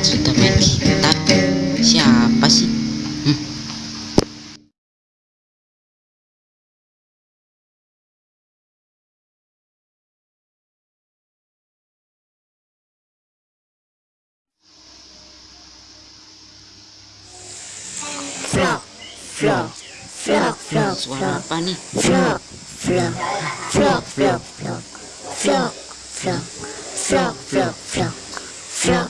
sudah main gitar siapa sih hmm. Vlog, vlog, vlog, vlog, suara apa nih? Vlog, vlog, vlog, vlog.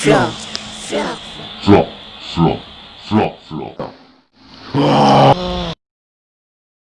フラフラフラフラフラフラフラ